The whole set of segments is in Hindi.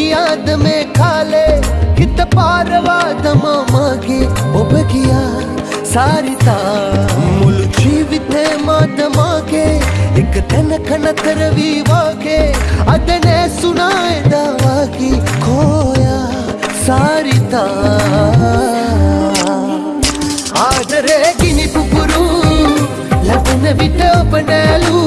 याद में खाले कित पारवा दमा मागे। ओब गया सारी ता मुल जीवित है मा दमागे एक तन खन करवी वागे अदने सुनाए दवागी खोया सारी ता आदरे गिनी पुपुरू, लबन विट अपनेलू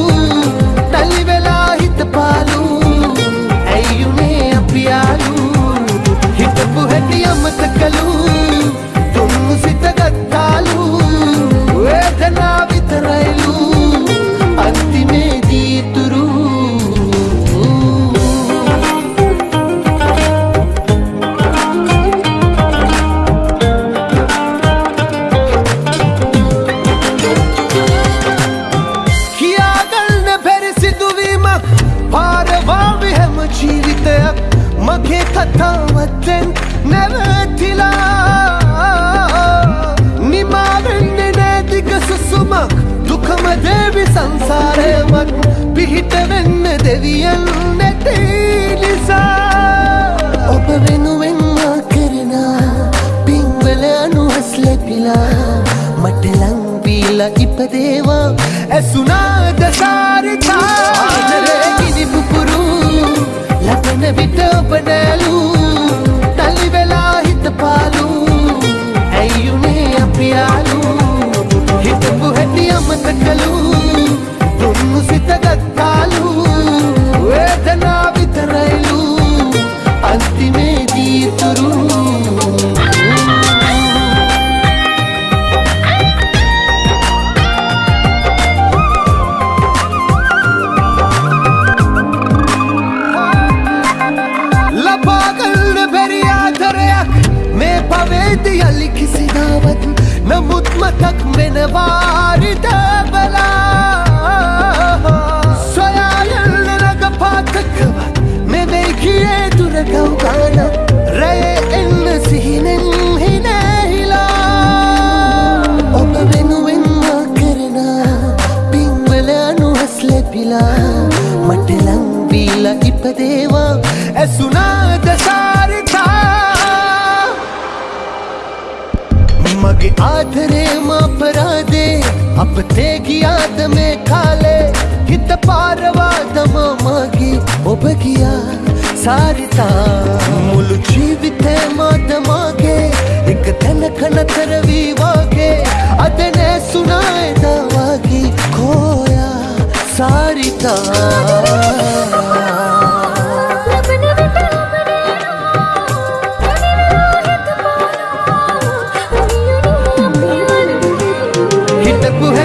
සංසාරයමක් පිහිට වෙන්න දෙවියන් නැති පවේදි අලි කිසිදාවත් නමුත් මතක් වෙනවාරිදබලා සොයායල්න නග පාතකවත් මෙවෙයි කියේ දුරකව්ගාන රැය එන්න සිහිනෙන් හිනැහිලා ඔබ වෙනුවෙන්මා කරන පින්වල අනුහස් ලැබිලා මට ලංවීලා ඉපදේවා ඇසුනාද සාරිතා के आधरे मापरा दे अब ते की याद में खा ले। कित पारवा दमा मागी ओब किया सारिता मुल जीवित है मा दमागे एक दिन खन तरवी वागे। अदने सुनाए दवागी खोया सारिता step ahead.